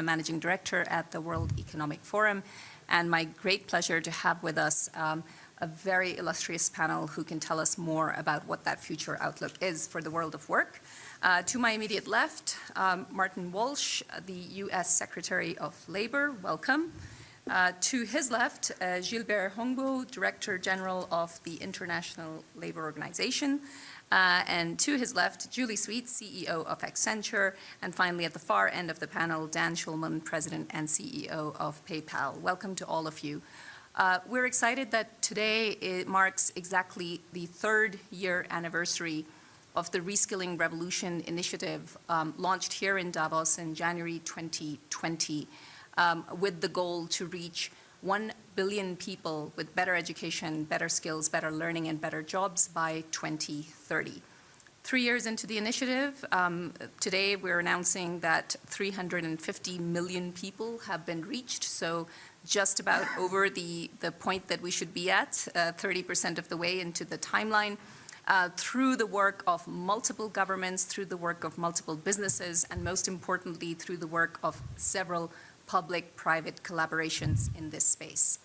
a managing director at the World Economic Forum, and my great pleasure to have with us um, a very illustrious panel who can tell us more about what that future outlook is for the world of work. Uh, to my immediate left, um, Martin Walsh, the U.S. Secretary of Labor, welcome. Uh, to his left, uh, Gilbert Houngbo, Director General of the International Labor Organization. Uh, and to his left, Julie Sweet, CEO of Accenture. And finally, at the far end of the panel, Dan Schulman, President and CEO of PayPal. Welcome to all of you. Uh, we're excited that today it marks exactly the third year anniversary of the Reskilling Revolution initiative um, launched here in Davos in January 2020 um, with the goal to reach 1 billion people with better education, better skills, better learning, and better jobs by 2030. Three years into the initiative, um, today we're announcing that 350 million people have been reached, so just about over the, the point that we should be at, 30% uh, of the way into the timeline, uh, through the work of multiple governments, through the work of multiple businesses, and most importantly, through the work of several public-private collaborations in this space.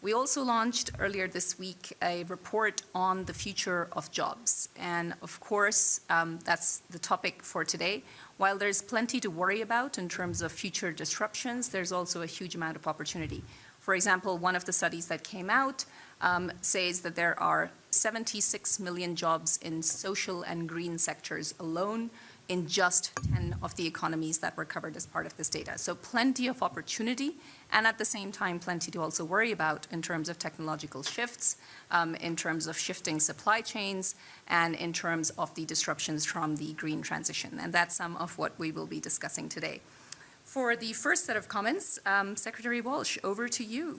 We also launched earlier this week a report on the future of jobs. And of course, um, that's the topic for today. While there's plenty to worry about in terms of future disruptions, there's also a huge amount of opportunity. For example, one of the studies that came out um, says that there are 76 million jobs in social and green sectors alone, in just 10 of the economies that were covered as part of this data. So plenty of opportunity and at the same time plenty to also worry about in terms of technological shifts, um, in terms of shifting supply chains, and in terms of the disruptions from the green transition. And that's some of what we will be discussing today. For the first set of comments, um, Secretary Walsh, over to you.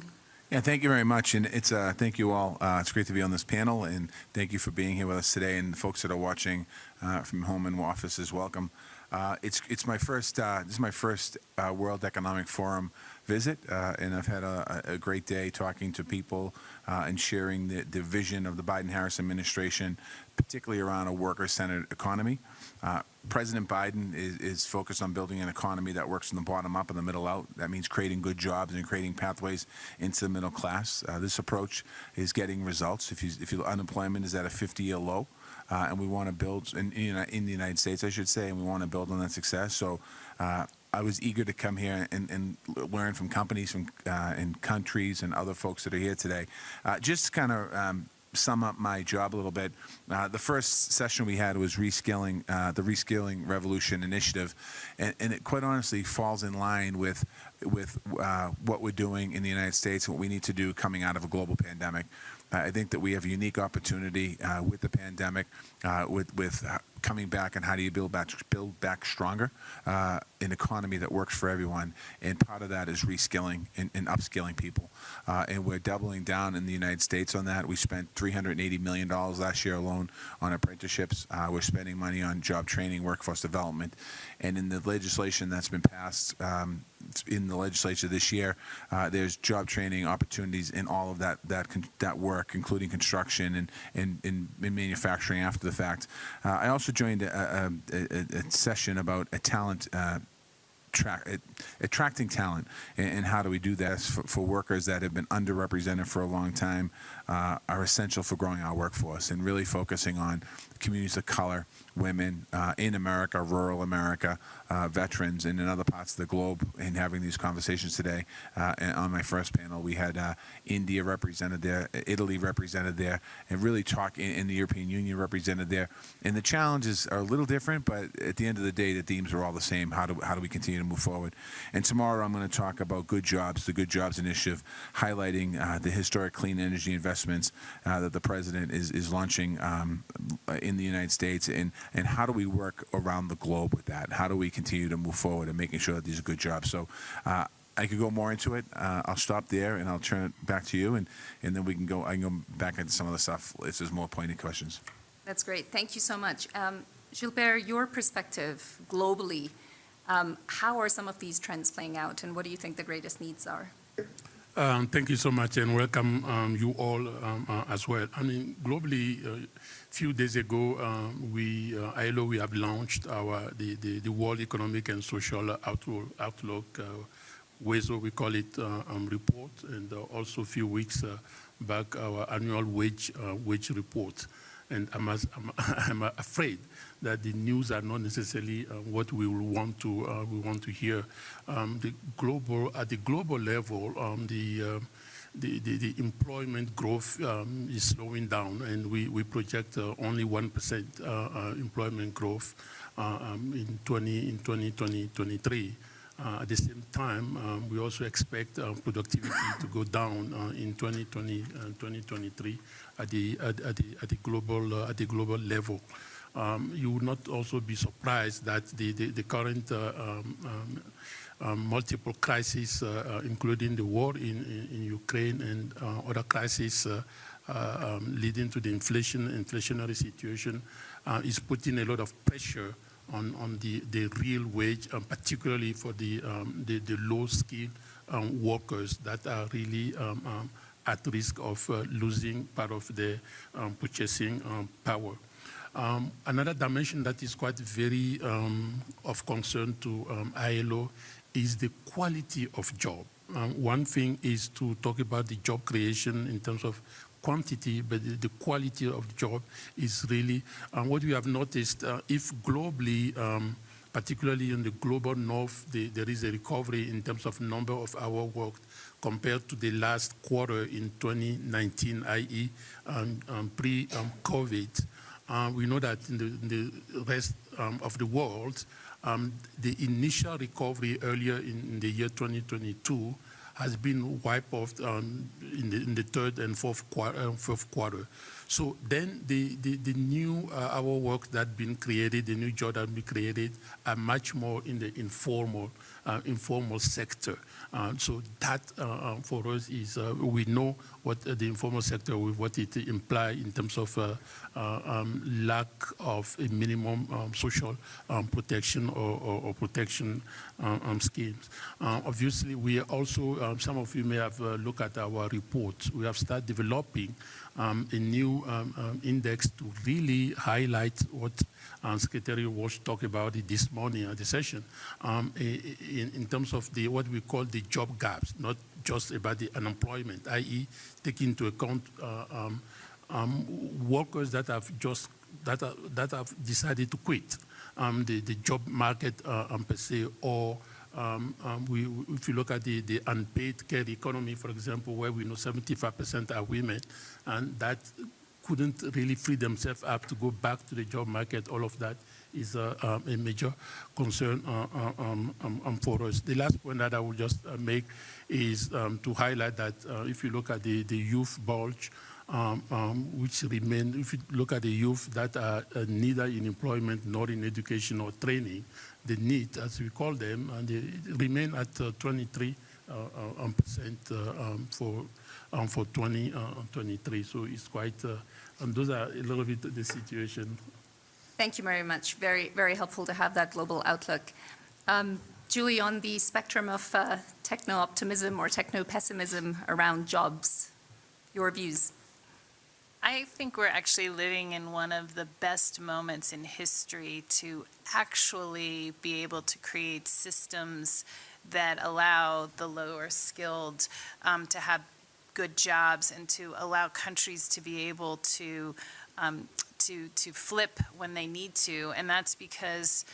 Yeah, thank you very much, and it's uh, thank you all. Uh, it's great to be on this panel, and thank you for being here with us today. And folks that are watching uh, from home and offices, welcome. Uh, it's it's my first uh, this is my first uh, World Economic Forum visit, and I've had a, a, great day talking to people and sharing the, the vision of the Biden-Harris administration, particularly around a worker-centered economy. Uh, President Biden is, is, focused on building an economy that works from the bottom up and the middle out. That means creating good jobs and creating pathways into the middle class. Uh, this approach is getting results. If, you, if you, unemployment is at a 50-year low, uh, and we want to build in, in, the United States, I should say, and we want to build on that success. So uh, I was eager to come here and, and learn from companies from uh, and countries and other folks that are here today. Just kind of um, sum up my job a little bit, uh, the first session we had was reskilling, uh, the Reskilling Revolution Initiative, and, and, it quite honestly falls in line with with uh, what we're doing in the United States and what we need to do coming out of a global pandemic. I think that we have a unique opportunity uh, with the pandemic, uh, with with coming back and how do you build back build back stronger uh, an economy that works for everyone and part of that is reskilling and, and upskilling people uh, and we're doubling down in the United States on that we spent 380 million dollars last year alone on apprenticeships uh, we're spending money on job training workforce development and in the legislation that's been passed um, in the legislature this year. Uh, there's job training opportunities in all of that that that work, including construction and and, and, and manufacturing after the fact. Uh, I also joined a, a, a, a, session about a talent. Uh, attracting talent and, and, how do we do that? For, for, workers that have been underrepresented for a long time uh, are essential for growing our workforce and really focusing on communities of color, women uh, in America, rural America, uh, veterans, and in other parts of the globe, and having these conversations today. Uh, on my first panel, we had uh, India represented there, Italy represented there, and really talk in, in, the European Union represented there. And the challenges are a little different, but at the end of the day, the themes are all the same. How do, how do we continue to move forward? And tomorrow, I'm going to talk about good jobs, the Good Jobs Initiative, highlighting uh, the historic clean energy investments uh, that the president is, is launching um, in the United States, and, and how do we work around the globe with that? How do we continue to move forward and making sure that these are good jobs? So uh, I could go more into it. Uh, I'll stop there and I'll turn it back to you, and, and then we can go. I can go back into some of the stuff if there's more pointed questions. That's great. Thank you so much, um, Gilbert. Your perspective globally. Um, how are some of these trends playing out, and what do you think the greatest needs are? Um, thank you so much and welcome um, you all um, uh, as well. I mean, globally, a few days ago, um, we, uh, ILO, we have launched our, the, the, the World Economic and Social Outlook, outlook uh, we call it, uh, um, report, and uh, also a few weeks uh, back, our annual wage, uh, wage report. And I'm, as, I'm, I'm afraid that the news are not necessarily what we will want to we want to hear. Um, the global at the global level, um, the, the, the the employment growth um, is slowing down, and we we project uh, only one percent uh, uh, employment growth uh, um, in 20 in 2020 23. Uh, at the same time, um, we also expect uh, productivity to go down uh, in 2020 and 2023 at the at, the at the global at the global level. Um, you would not also be surprised that the the, the current uh, um, um, multiple crises, uh, uh, including the war in, in, in Ukraine and other crises um, leading to the inflation inflationary situation, is putting a lot of pressure on, on the, the real wage, um, particularly for the, um, the, the low-skilled um, workers that are really um, at risk of uh, losing part of their um, purchasing um, power. Um, another dimension that is quite very of concern to ILO is the quality of job. Um, one thing is to talk about the job creation in terms of quantity, but the, quality of the job is really uh, what we have noticed. Uh, if globally, um, particularly in the global north, the, there is a recovery in terms of number of hours worked compared to the last quarter in 2019, i.e., um, um, pre-COVID. Uh, we know that in the, in the rest um, of the world, um, the initial recovery earlier in, the year 2022 has been wiped off um, in, the, in, the, third and fourth quarter. Uh, fourth quarter. So then the, the, the new uh, our work that's been created, the new job that been created, are much more in the informal uh, informal sector. Uh, so that uh, for us is we know what the informal sector what it implies in terms of um, lack of a minimum um, social um, protection or, or, or protection um, schemes. obviously, we also, some of you may have looked at our report. We have started developing um, a new um, um, index to really highlight what uh, Secretary Walsh talked about this morning at the session in, in, terms of the what we call the job gaps, not just about the unemployment, i.e. taking into account uh, um, um, workers that have just that, are, that have decided to quit the, the job market uh, per se or um, um, we, if you look at the, the unpaid care economy, for example, where we know 75% are women, and that couldn't really free themselves up to go back to the job market, all of that is uh, um, a major concern uh, uh um, um, um, for us. The last point that I will just uh, make is um, to highlight that uh, if you look at the, the youth bulge, um, um, which remain, if you look at the youth that are uh, neither in employment nor in education or training, the NEET, as we call them, and they remain at uh, 23 uh, uh, um, percent um, for um, for 2023. so it's quite, and those are a little bit the situation. Thank you very much. Very, very helpful to have that global outlook. Um, Julie, on the spectrum of uh, techno-optimism or techno-pessimism around jobs, your views? I think we're actually living in one of the best moments in history to actually be able to create systems that allow the lower skilled um, to have good jobs and to allow countries to be able to um, to to flip when they need to. And that's because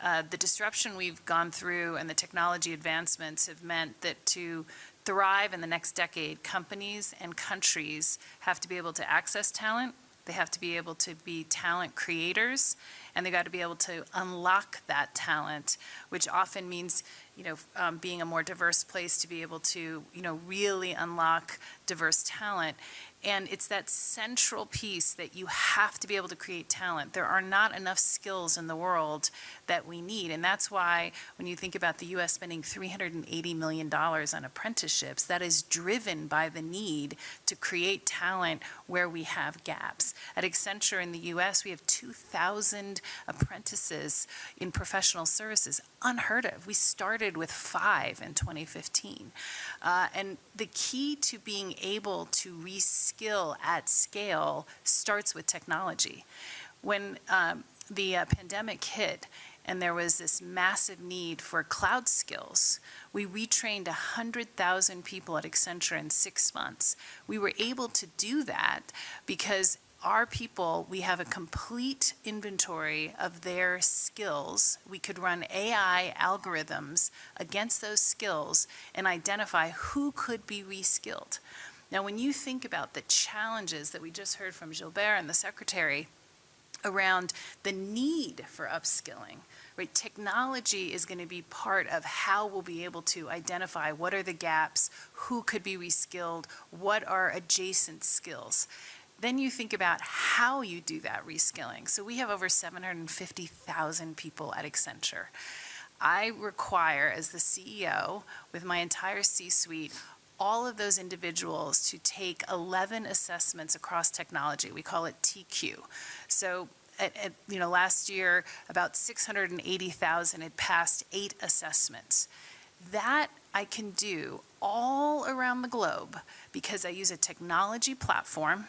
uh, the disruption we've gone through and the technology advancements have meant that to thrive in the next decade, companies and countries have to be able to access talent, they have to be able to be talent creators, and they got to be able to unlock that talent, which often means, you know, um, being a more diverse place to be able to, you know, really unlock diverse talent. And it's that central piece that you have to be able to create talent. There are not enough skills in the world that we need. And that's why when you think about the U.S. spending $380 million on apprenticeships, that is driven by the need to create talent where we have gaps. At Accenture in the U.S., we have 2,000 apprentices in professional services, unheard of. We started with five in 2015. Uh, and the key to being able to reskill at scale starts with technology. When um, the uh, pandemic hit, and there was this massive need for cloud skills. We retrained 100,000 people at Accenture in six months. We were able to do that because our people, we have a complete inventory of their skills. We could run AI algorithms against those skills and identify who could be reskilled. Now, when you think about the challenges that we just heard from Gilbert and the Secretary around the need for upskilling, right? Technology is going to be part of how we'll be able to identify what are the gaps, who could be reskilled, what are adjacent skills. Then you think about how you do that reskilling. So we have over 750,000 people at Accenture. I require, as the CEO, with my entire C-suite, all of those individuals to take 11 assessments across technology. We call it TQ. So at, at, you know, last year, about 680,000 had passed eight assessments. That I can do all around the globe because I use a technology platform.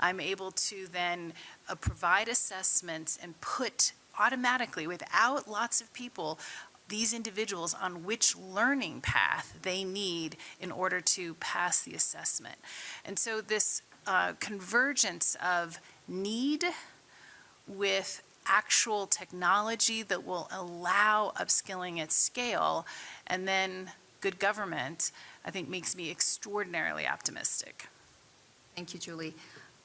I'm able to then uh, provide assessments and put automatically, without lots of people, these individuals on which learning path they need in order to pass the assessment. And so this uh, convergence of need with actual technology that will allow upskilling at scale, and then good government, I think makes me extraordinarily optimistic. Thank you, Julie.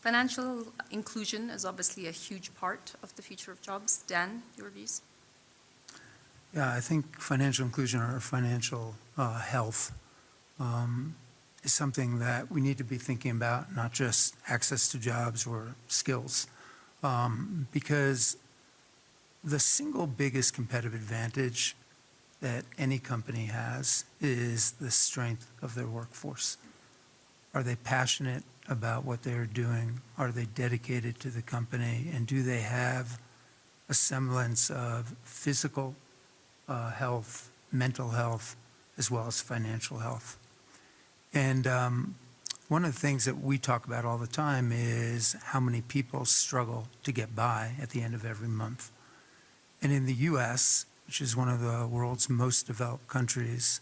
Financial inclusion is obviously a huge part of the future of jobs. Dan, your views? Yeah, I think financial inclusion or financial uh, health um, is something that we need to be thinking about, not just access to jobs or skills. Um, because the single biggest competitive advantage that any company has is the strength of their workforce. Are they passionate about what they're doing? Are they dedicated to the company? And do they have a semblance of physical uh, health, mental health, as well as financial health? And um, one of the things that we talk about all the time is how many people struggle to get by at the end of every month. And in the US, which is one of the world's most developed countries,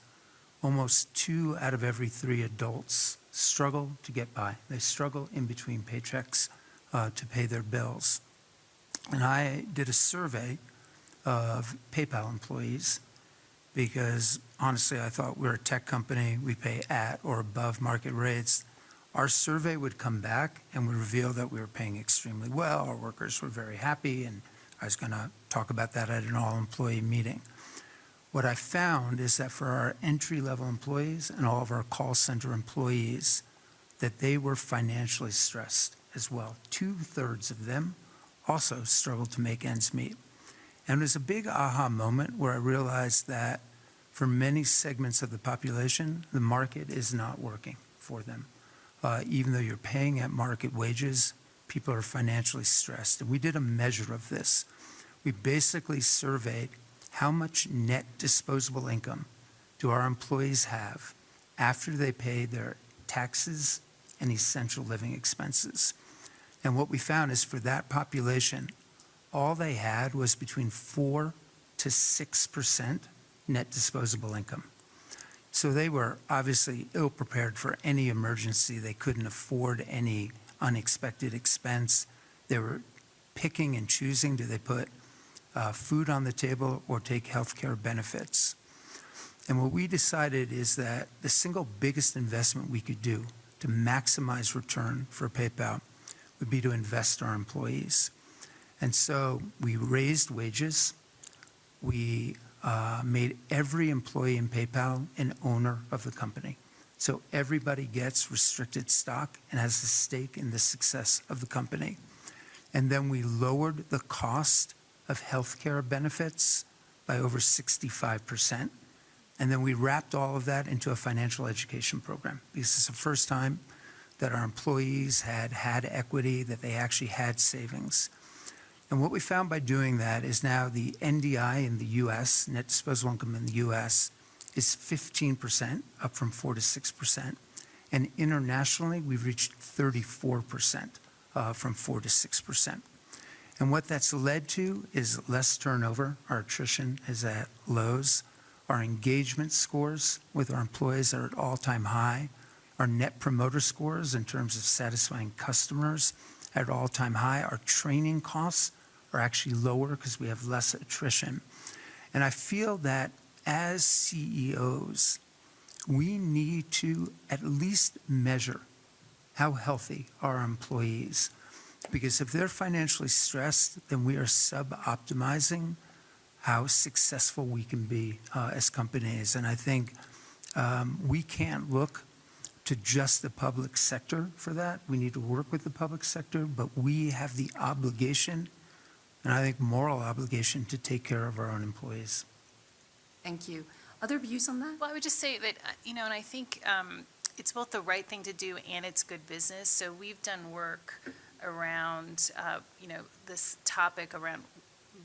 almost two out of every three adults struggle to get by. They struggle in between paychecks uh, to pay their bills. And I did a survey of PayPal employees because honestly, I thought we're a tech company, we pay at or above market rates. Our survey would come back and would reveal that we were paying extremely well, our workers were very happy, and I was going to talk about that at an all-employee meeting. What I found is that for our entry-level employees and all of our call center employees, that they were financially stressed as well. Two-thirds of them also struggled to make ends meet. And it was a big aha moment where I realized that for many segments of the population, the market is not working for them. Uh, even though you're paying at market wages, people are financially stressed. And we did a measure of this. We basically surveyed how much net disposable income do our employees have after they pay their taxes and essential living expenses. And what we found is for that population, all they had was between 4 to 6% net disposable income. So they were obviously ill prepared for any emergency. They couldn't afford any unexpected expense. They were picking and choosing do they put uh, food on the table or take health care benefits? And what we decided is that the single biggest investment we could do to maximize return for PayPal would be to invest in our employees. And so we raised wages. We uh, made every employee in PayPal an owner of the company. So everybody gets restricted stock and has a stake in the success of the company. And then we lowered the cost of healthcare benefits by over 65%. And then we wrapped all of that into a financial education program because it's the first time that our employees had had equity, that they actually had savings. And what we found by doing that is now the NDI in the US, net disposable income in the US, is 15%, up from 4 to 6%. And internationally, we've reached 34%, uh, from 4 to 6%. And what that's led to is less turnover. Our attrition is at lows. Our engagement scores with our employees are at all-time high. Our net promoter scores in terms of satisfying customers at all-time high. Our training costs are actually lower because we have less attrition. And I feel that as CEOs, we need to at least measure how healthy our employees. Because if they're financially stressed, then we are sub-optimizing how successful we can be uh, as companies. And I think um, we can't look to just the public sector for that. We need to work with the public sector, but we have the obligation, and I think moral obligation, to take care of our own employees. Thank you. Other views on that? Well, I would just say that, uh, you know, and I think um, it's both the right thing to do and it's good business. So we've done work around, uh, you know, this topic around,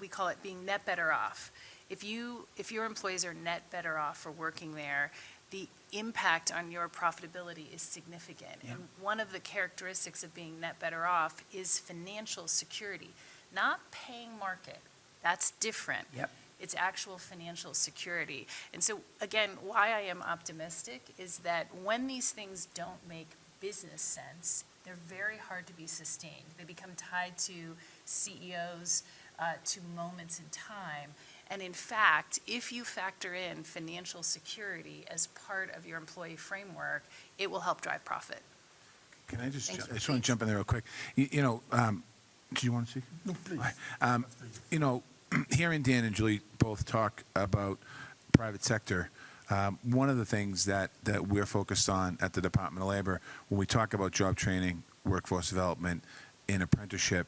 we call it being net better off. If you, if your employees are net better off for working there, the impact on your profitability is significant. Yeah. And one of the characteristics of being net better off is financial security, not paying market. That's different. Yep. It's actual financial security. And so, again, why I am optimistic is that when these things don't make business sense, they're very hard to be sustained. They become tied to CEOs, uh, to moments in time. And in fact, if you factor in financial security as part of your employee framework, it will help drive profit. Can I just, Thank. I just want to jump in there real quick. You, you know, um, do you want to speak? No, please. Um, you know, hearing Dan and Julie both talk about private sector, um, one of the things that, that we're focused on at the Department of Labor, when we talk about job training, workforce development, and apprenticeship,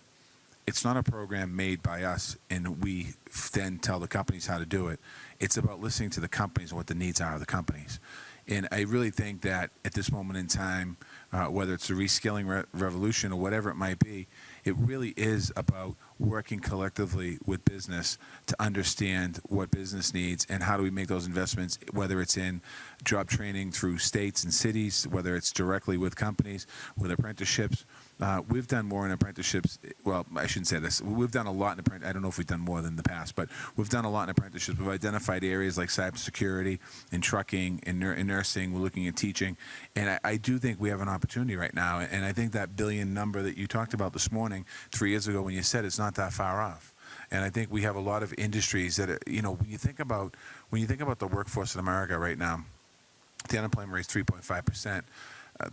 it's not a program made by us and we then tell the companies how to do it. It's about listening to the companies and what the needs are of the companies. And I really think that at this moment in time, uh, whether it's a reskilling re- revolution or whatever it might be, it really is about working collectively with business to understand what business needs and how do we make those investments, whether it's in job training through states and cities, whether it's directly with companies, with apprenticeships. Uh, we've done more in apprenticeships. Well, I shouldn't say this. We've done a lot in apprentice. I don't know if we've done more than the past, but we've done a lot in apprenticeships. We've identified areas like cybersecurity and trucking and, nur- nursing. We're looking at teaching, and I, I do think we have an opportunity right now. And I think that billion number that you talked about this morning, three years ago when you said it's not that far off. And I think we have a lot of industries that, are, you know, when you think about when you think about the workforce in America right now, the unemployment rate is 3.5 percent.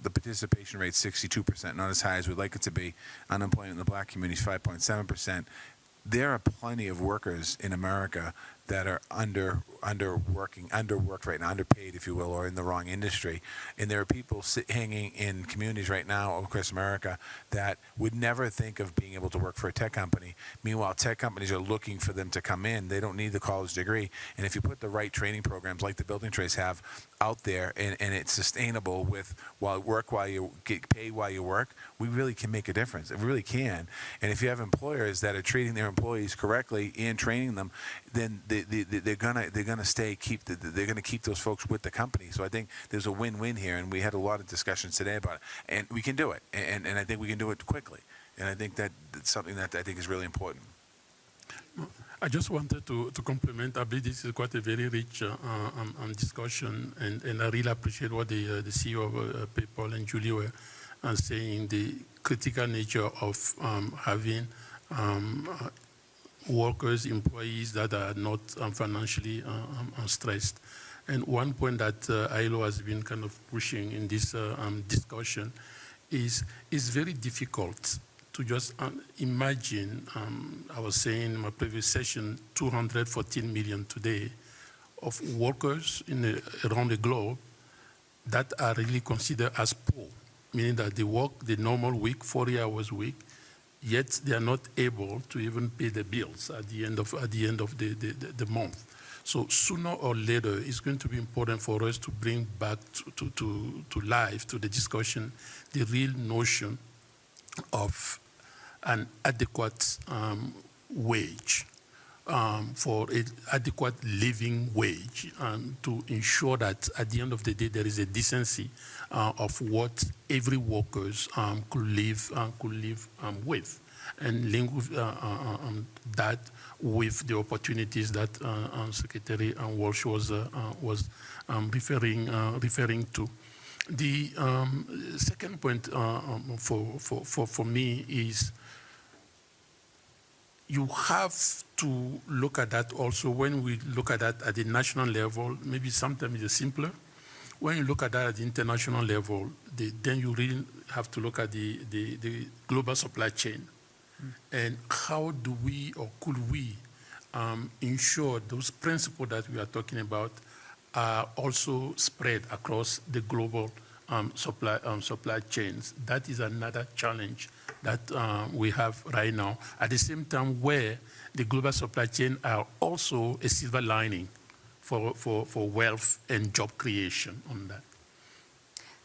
The participation rate 62%, not as high as we'd like it to be. Unemployment in the black community is 5.7%. There are plenty of workers in America that are under under working underworked right now, underpaid, if you will, or in the wrong industry. And there are people sit, hanging in communities right now across America that would never think of being able to work for a tech company. Meanwhile, tech companies are looking for them to come in. They don't need the college degree. And if you put the right training programs like the building trades have out there, and, and it's sustainable with while work while you get paid while you work, we really can make a difference. It really can. And if you have employers that are treating their employees correctly and training them, then they, they, they- they're gonna they're gonna stay keep the, they're gonna keep those folks with the company. So I think there's a win-win here, and we had a lot of discussions today about it, and we can do it, and and I think we can do it quickly, and I think that that's something that I think is really important. I just wanted to, to compliment, I believe this is quite a very rich uh, um, um, discussion, and, and I really appreciate what the, uh, the CEO of uh, PayPal and Julie were uh, saying, the critical nature of um, having um, uh, workers, employees that are not um, financially uh, um, uh, stressed. And one point that uh, ILO has been kind of pushing in this uh, um, discussion is it's very difficult to just um, imagine, um, I was saying in my previous session, 214 million today of workers in the, around the globe that are really considered as poor, meaning that they work the normal week, 40 hours a week, yet they are not able to even pay the bills at the end of, at the, end of the, the, the, the month. So sooner or later, it's going to be important for us to bring back to, to, to, to life, to the discussion, the real notion of an adequate um, wage, um, for an adequate living wage, um, to ensure that at the end of the day there is a decency uh, of what every workers um, could live uh, could live um, with, and link with, uh, uh, um, that with the opportunities that uh, uh, Secretary uh, Walsh was uh, uh, was um, referring uh, referring to. The um, second point uh, um, for, for, for, for me is you have to look at that also when we look at that at the national level, maybe sometimes it's simpler. When you look at that at the international level, the, then you really have to look at the, the, the global supply chain. And how do we or could we um, ensure those principles that we are talking about are also spread across the global um, supply, um, supply chains? That is another challenge that uh, we have right now. At the same time, where the global supply chain are also a silver lining for, for, for wealth and job creation on that.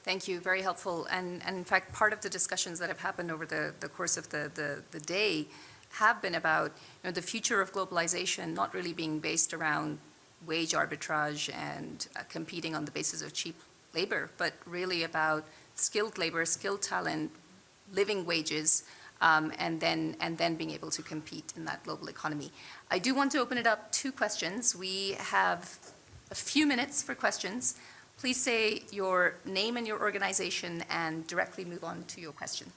Thank you, very helpful. And, and in fact, part of the discussions that have happened over the, the course of the, the, the day have been about you know, the future of globalization not really being based around wage arbitrage and uh, competing on the basis of cheap labor, but really about skilled labor, skilled talent, living wages, um, and then and then being able to compete in that global economy. I do want to open it up to questions. We have a few minutes for questions. Please say your name and your organization and directly move on to your question.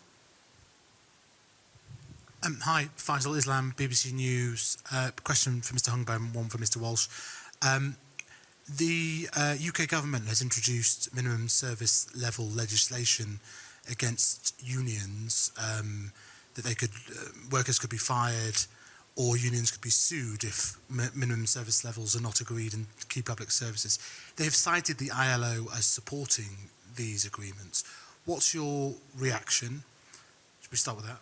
Um, hi, Faisal Islam, BBC News. Uh, question for Mr. Houngbo, one for Mr. Walsh. Um, the uh, UK government has introduced minimum service level legislation against unions um, that they could uh, workers could be fired or unions could be sued if mi- minimum service levels are not agreed in key public services. They have cited the ILO as supporting these agreements. What's your reaction? Should we start with that?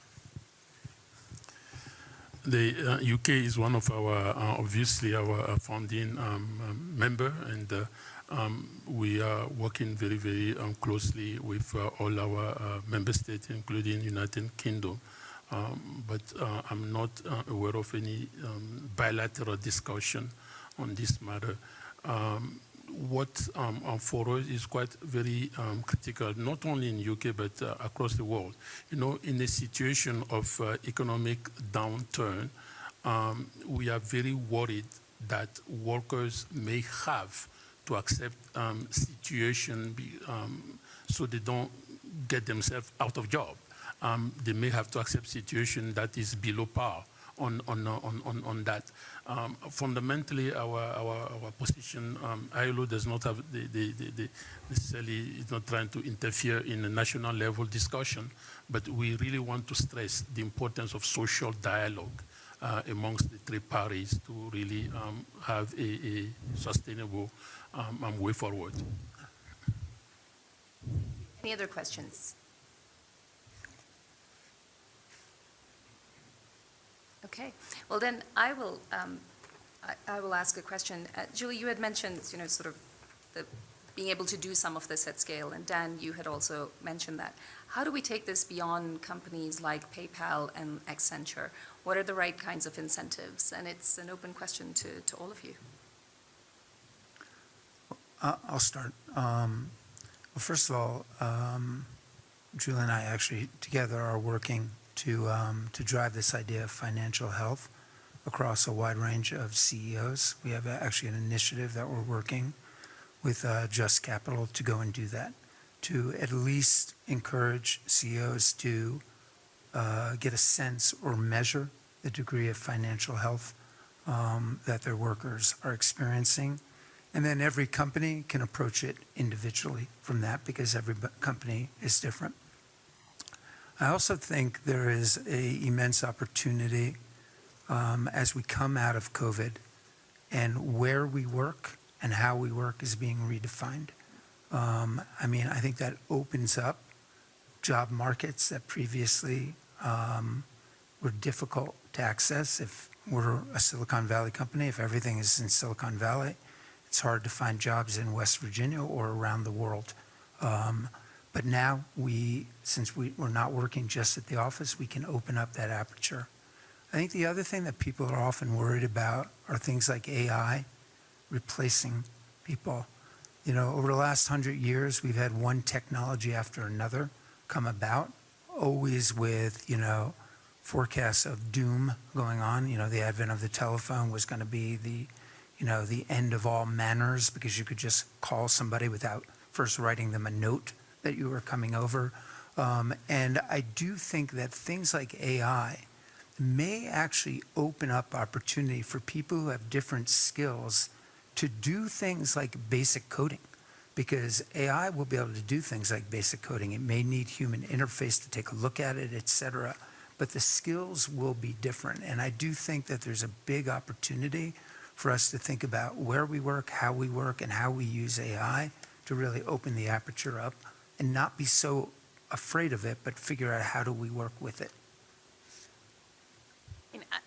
The uh, UK is one of our, uh, obviously, our uh, founding um, um, member, and uh, um, we are working very, very um, closely with uh, all our uh, member states, including United Kingdom. Um, but uh, I'm not uh, aware of any um, bilateral discussion on this matter. Um, what um, for us is quite very critical, not only in UK but uh, across the world. You know, in a situation of uh, economic downturn, we are very worried that workers may have to accept um, situation be, um, so they don't get themselves out of job. Um, they may have to accept situation that is below par on, on, on, on, on that. Um, fundamentally, our, our, our position, um, ILO does not have the, the, the, the necessarily, is not trying to interfere in a national level discussion, but we really want to stress the importance of social dialogue uh, amongst the three parties to really um, have a, a sustainable um, um, way forward. Any other questions? Okay, well then I will, um, I, I will ask a question. Uh, Julie, you had mentioned, you know, sort of the, being able to do some of this at scale, and Dan, you had also mentioned that. How do we take this beyond companies like PayPal and Accenture? What are the right kinds of incentives? And it's an open question to, to all of you. Uh, I'll start. Um, Well, first of all, um, Julie and I actually together are working to, um, to drive this idea of financial health across a wide range of CEOs. We have actually an initiative that we're working with uh, Just Capital to go and do that, to at least encourage CEOs to uh, get a sense or measure the degree of financial health um, that their workers are experiencing. And then every company can approach it individually from that because every company is different. I also think there is a immense opportunity um, as we come out of COVID and where we work and how we work is being redefined. Um, I mean, I think that opens up job markets that previously um, were difficult to access. If we're a Silicon Valley company, if everything is in Silicon Valley, it's hard to find jobs in West Virginia or around the world. Um, but now we, since we, we're not working just at the office, we can open up that aperture. I think the other thing that people are often worried about are things like AI replacing people. You know, over the last hundred years, we've had one technology after another come about, always with, you know, forecasts of doom going on. You know, the advent of the telephone was going to be the, you know, the end of all manners because you could just call somebody without first writing them a note that you were coming over. Um, and I do think that things like AI may actually open up opportunity for people who have different skills to do things like basic coding because AI will be able to do things like basic coding. It may need human interface to take a look at it, et cetera, but the skills will be different. And I do think that there's a big opportunity for us to think about where we work, how we work, and how we use AI to really open the aperture up and not be so afraid of it, but figure out how do we work with it.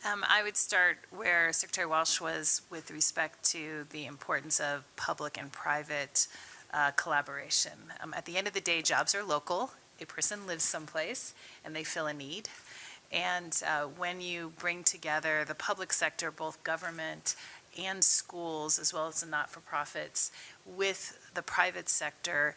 Um, I would start where Secretary Walsh was with respect to the importance of public and private uh, collaboration. Um, At the end of the day, jobs are local. A person lives someplace and they fill a need. And uh, when you bring together the public sector, both government and schools, as well as the not-for-profits, with the private sector,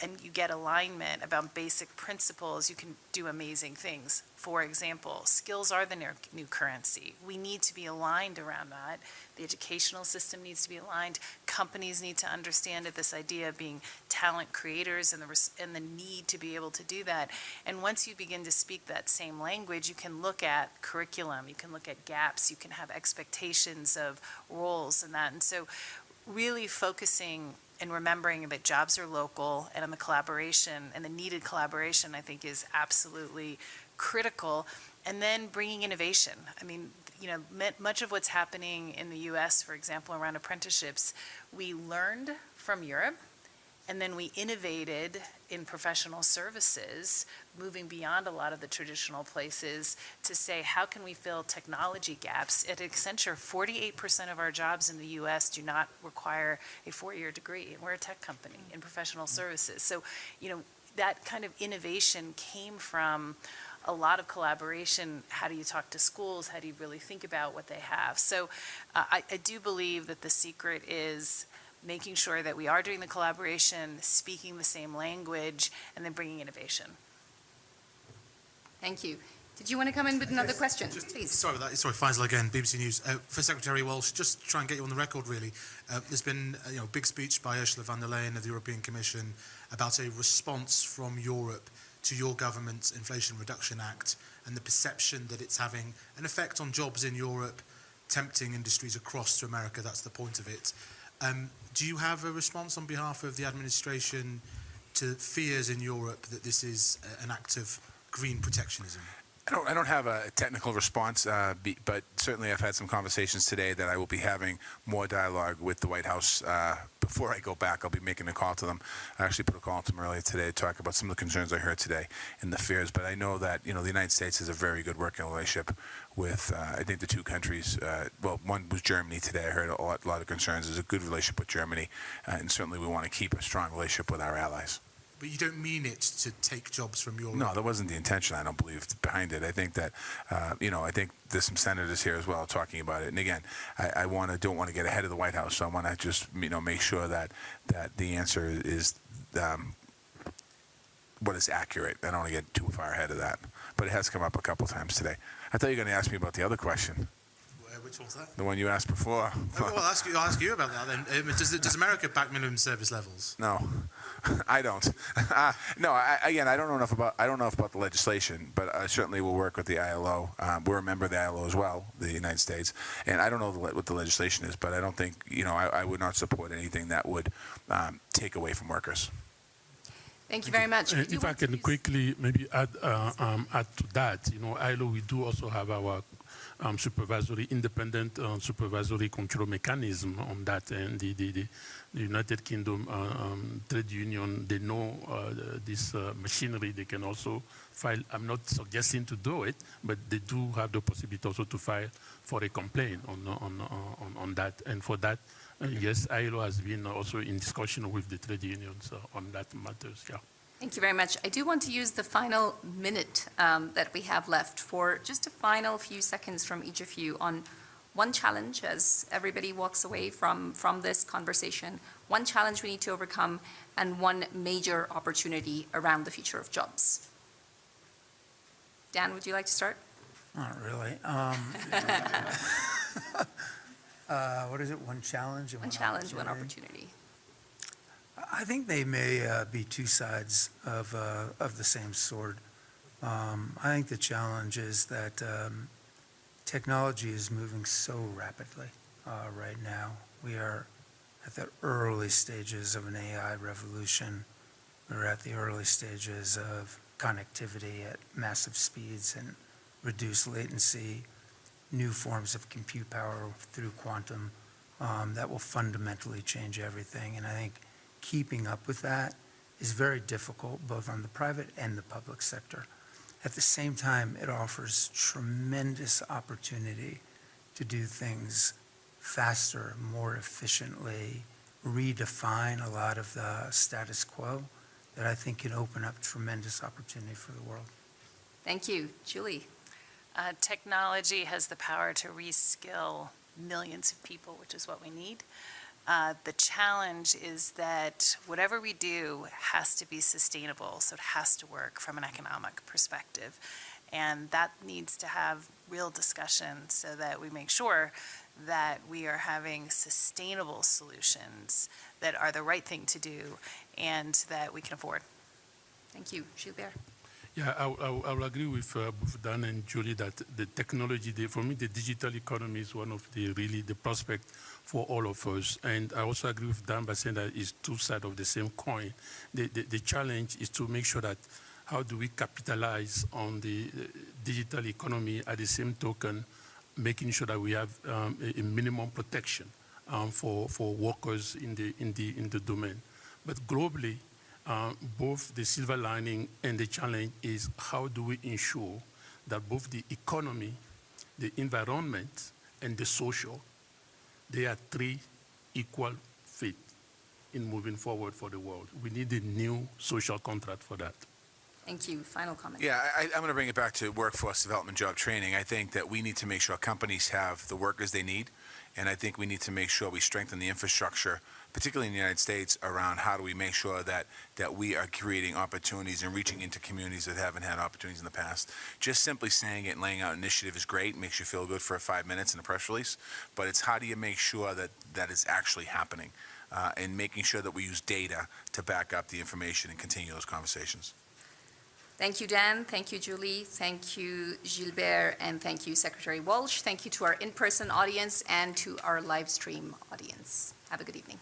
and you get alignment about basic principles, you can do amazing things. For example, skills are the new currency. We need to be aligned around that. The educational system needs to be aligned. Companies need to understand this idea of being talent creators and the, and the need to be able to do that. And once you begin to speak that same language, you can look at curriculum, you can look at gaps, you can have expectations of roles and that. And so really focusing and remembering that jobs are local and the collaboration and the needed collaboration, I think is absolutely critical. And then bringing innovation. I mean, you know, much of what's happening in the US, for example, around apprenticeships, we learned from Europe and then we innovated in professional services, moving beyond a lot of the traditional places to say, how can we fill technology gaps? At Accenture, 48% of our jobs in the US do not require a four-year degree. And we're a tech company in professional services. So, you know, that kind of innovation came from a lot of collaboration. How do you talk to schools? How do you really think about what they have? So uh, I, I do believe that the secret is making sure that we are doing the collaboration, speaking the same language, and then bringing innovation. Thank you. Did you want to come in with another question, Just- please? Sorry about that. Sorry, Faisal again, BBC News. Uh, for Secretary Walsh, just try and get you on the record, really. Uh, there's been uh, you know, a big speech by Ursula von der Leyen of the European Commission about a response from Europe to your government's Inflation Reduction Act and the perception that it's having an effect on jobs in Europe, tempting industries across to America. That's the point of it. Um, do you have a response on behalf of the administration to fears in Europe that this is uh, an act of green protectionism? I don't, I don't have a technical response, uh, be, but certainly I've had some conversations today that I will be having more dialogue with the White House uh, before I go back. I'll be making a call to them. I actually put a call to them earlier today to talk about some of the concerns I heard today and the fears. But I know that you know the United States has a very good working relationship with uh, I think the two countries. Uh, well, one was Germany today. I heard a lot, a lot of concerns. There's a good relationship with Germany, uh, and certainly we want to keep a strong relationship with our allies. But you don't mean it to take jobs from your. No, that wasn't the intention. I don't believe behind it. I think that, uh, you know, I think there's some senators here as well talking about it. And again, I, I want to don't want to get ahead of the White House, so I want to just you know make sure that that the answer is um, what is accurate. I don't want to get too far ahead of that, but it has come up a couple times today. I thought you were going to ask me about the other question, Uh, which one's that? the one you asked before. Oh, well, I'll ask you, I'll ask you about that then. Um, does, does America back minimum service levels? No, I don't. Uh, no, I, again, I don't know enough about I don't know enough about the legislation, but I certainly will work with the ILO. Um, we're a member of the ILO as well, the United States, and I don't know the, what the legislation is, but I don't think you know I, I would not support anything that would um, take away from workers. Thank you very much. Uh, If I can quickly maybe add, uh, um, add to that, you know, ILO, we do also have our um, supervisory, independent uh, supervisory control mechanism on that. And the, the, the, the United Kingdom uh, um, trade union, they know uh, this uh, machinery. They can also file, I'm not suggesting to do it, but they do have the possibility also to file for a complaint on, on, on, on that. And for that, yes, ILO has been also in discussion with the trade unions uh, on that matters, yeah. Thank you very much. I do want to use the final minute um, that we have left for just a final few seconds from each of you on one challenge as everybody walks away from, from this conversation, one challenge we need to overcome and one major opportunity around the future of jobs. Dan, would you like to start? Not really. Um, What is it, one challenge and One one challenge, one opportunity? I think they may uh, be two sides of, uh, of the same sword. Um, I think the challenge is that um, technology is moving so rapidly uh, right now. We are at the early stages of an AI revolution. We're at the early stages of connectivity at massive speeds and reduced latency, new forms of compute power through quantum um, that will fundamentally change everything. And I think keeping up with that is very difficult, both on the private and the public sector. At the same time, it offers tremendous opportunity to do things faster, more efficiently, redefine a lot of the status quo that I think can open up tremendous opportunity for the world. Thank you. Julie? Uh, technology has the power to reskill millions of people, which is what we need. Uh, the challenge is that whatever we do has to be sustainable, so it has to work from an economic perspective. And that needs to have real discussion so that we make sure that we are having sustainable solutions that are the right thing to do and that we can afford. Thank you. Gilbert? Yeah, I, I, I will agree with uh, Dan and Julie that the technology, the, for me, the digital economy is one of the really the prospect for all of us. And I also agree with Dan by saying that it's two sides of the same coin. The, the, the challenge is to make sure that how do we capitalize on the uh, digital economy at the same token, making sure that we have um, a, a minimum protection um, for, for workers in the, in, the, in the domain. But globally, uh, both the silver lining and the challenge is how do we ensure that both the economy, the environment, and the social, they are three equal fit in moving forward for the world. We need a new social contract for that. Thank you. Final comment? Yeah, I, I'm going to bring it back to workforce development, job training. I think that we need to make sure companies have the workers they need, and I think we need to make sure we strengthen the infrastructure, particularly in the United States, around how do we make sure that that we are creating opportunities and reaching into communities that haven't had opportunities in the past. Just simply saying it and laying out initiative is great, makes you feel good for five minutes in a press release, but it's how do you make sure that that is actually happening, uh, and making sure that we use data to back up the information and continue those conversations. Thank you, Dan. Thank you, Julie. Thank you, Gilbert. And thank you, Secretary Walsh. Thank you to our in-person audience and to our live stream audience. Have a good evening.